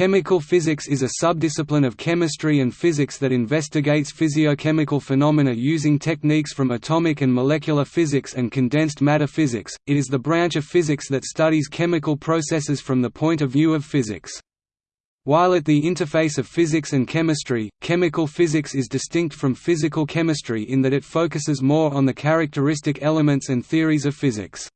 Chemical physics is a subdiscipline of chemistry and physics that investigates physiochemical phenomena using techniques from atomic and molecular physics and condensed matter physics. It is the branch of physics that studies chemical processes from the point of view of physics. While at the interface of physics and chemistry, chemical physics is distinct from physical chemistry in that it focuses more on the characteristic elements and theories of physics.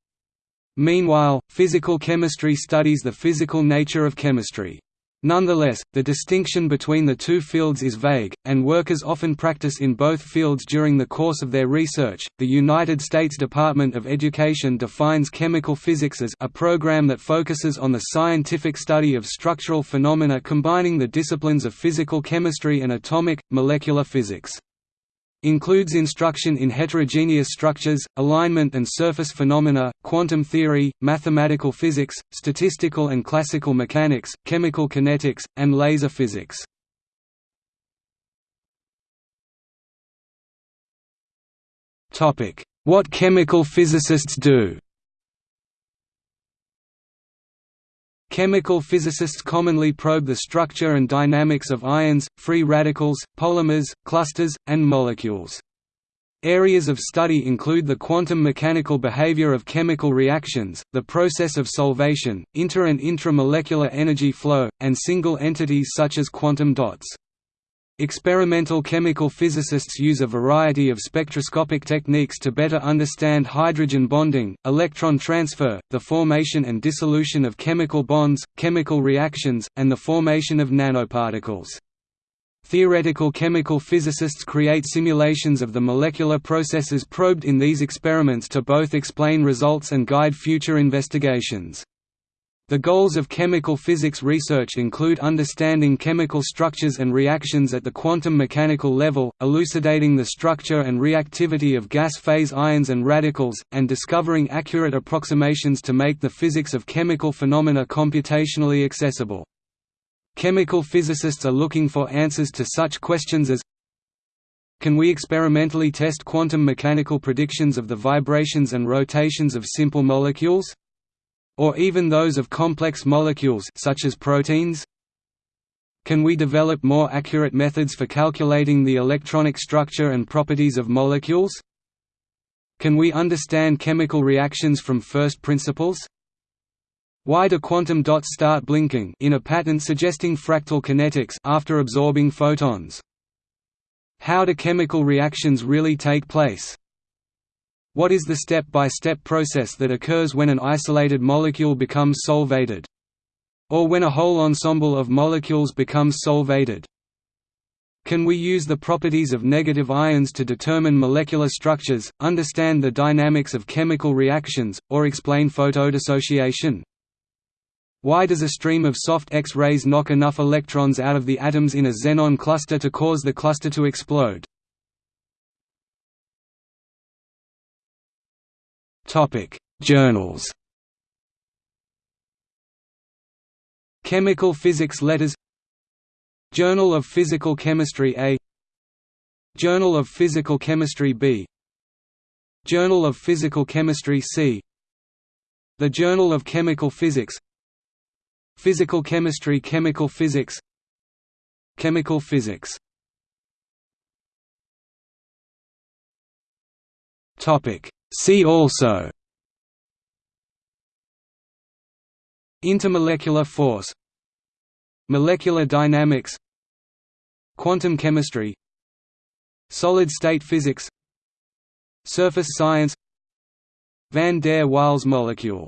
Meanwhile, physical chemistry studies the physical nature of chemistry. Nonetheless, the distinction between the two fields is vague, and workers often practice in both fields during the course of their research. The United States Department of Education defines chemical physics as a program that focuses on the scientific study of structural phenomena combining the disciplines of physical chemistry and atomic, molecular physics. Includes instruction in heterogeneous structures, alignment and surface phenomena, quantum theory, mathematical physics, statistical and classical mechanics, chemical kinetics, and laser physics. What chemical physicists do Chemical physicists commonly probe the structure and dynamics of ions, free radicals, polymers, clusters, and molecules. Areas of study include the quantum mechanical behavior of chemical reactions, the process of solvation, inter- and intramolecular energy flow, and single entities such as quantum dots. Experimental chemical physicists use a variety of spectroscopic techniques to better understand hydrogen bonding, electron transfer, the formation and dissolution of chemical bonds, chemical reactions, and the formation of nanoparticles. Theoretical chemical physicists create simulations of the molecular processes probed in these experiments to both explain results and guide future investigations. The goals of chemical physics research include understanding chemical structures and reactions at the quantum mechanical level, elucidating the structure and reactivity of gas phase ions and radicals, and discovering accurate approximations to make the physics of chemical phenomena computationally accessible. Chemical physicists are looking for answers to such questions as Can we experimentally test quantum mechanical predictions of the vibrations and rotations of simple molecules? Or even those of complex molecules such as proteins? Can we develop more accurate methods for calculating the electronic structure and properties of molecules? Can we understand chemical reactions from first principles? Why do quantum dots start blinking in a pattern suggesting fractal kinetics after absorbing photons? How do chemical reactions really take place? What is the step-by-step -step process that occurs when an isolated molecule becomes solvated? Or when a whole ensemble of molecules becomes solvated? Can we use the properties of negative ions to determine molecular structures, understand the dynamics of chemical reactions, or explain photodissociation? Why does a stream of soft X-rays knock enough electrons out of the atoms in a xenon cluster to cause the cluster to explode? Journals. Chemical Physics Letters. Journal of Physical Chemistry A. Journal of Physical Chemistry B. Journal of Physical Chemistry C. The Journal of Chemical Physics. Physical Chemistry Chemical Physics. Chemical Physics. Topic See also. Intermolecular force. Molecular dynamics. Quantum chemistry. Solid-state physics. Surface science. Van der Waals molecule